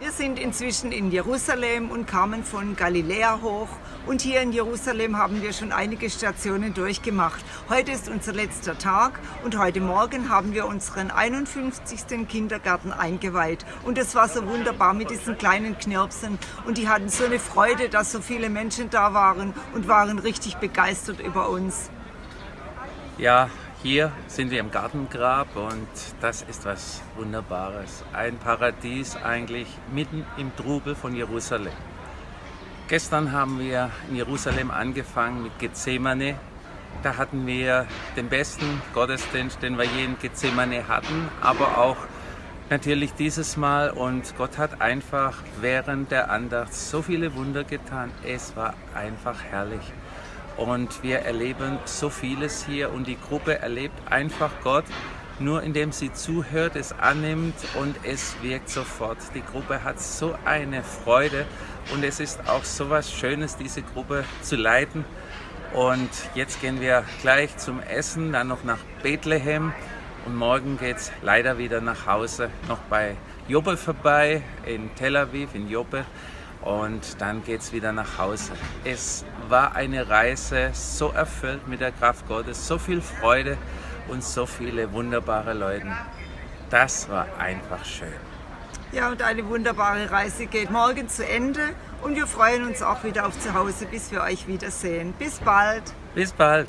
Wir sind inzwischen in Jerusalem und kamen von Galiläa hoch. Und hier in Jerusalem haben wir schon einige Stationen durchgemacht. Heute ist unser letzter Tag und heute Morgen haben wir unseren 51. Kindergarten eingeweiht. Und es war so wunderbar mit diesen kleinen Knirpsen. Und die hatten so eine Freude, dass so viele Menschen da waren und waren richtig begeistert über uns. Ja, hier sind wir im Gartengrab und das ist was Wunderbares. Ein Paradies eigentlich mitten im Trubel von Jerusalem. Gestern haben wir in Jerusalem angefangen mit Gethsemane. Da hatten wir den besten Gottesdienst, den wir je in Gethsemane hatten, aber auch natürlich dieses Mal und Gott hat einfach während der Andacht so viele Wunder getan. Es war einfach herrlich und wir erleben so vieles hier und die Gruppe erlebt einfach Gott, nur indem sie zuhört, es annimmt und es wirkt sofort. Die Gruppe hat so eine Freude und es ist auch so was Schönes, diese Gruppe zu leiten. Und jetzt gehen wir gleich zum Essen, dann noch nach Bethlehem und morgen geht es leider wieder nach Hause, noch bei Joppe vorbei, in Tel Aviv, in Joppe und dann geht es wieder nach Hause. Es war eine Reise so erfüllt mit der Kraft Gottes, so viel Freude und so viele wunderbare Leute. Das war einfach schön. Ja, und eine wunderbare Reise geht morgen zu Ende und wir freuen uns auch wieder auf zu Hause, bis wir euch wiedersehen. Bis bald. Bis bald.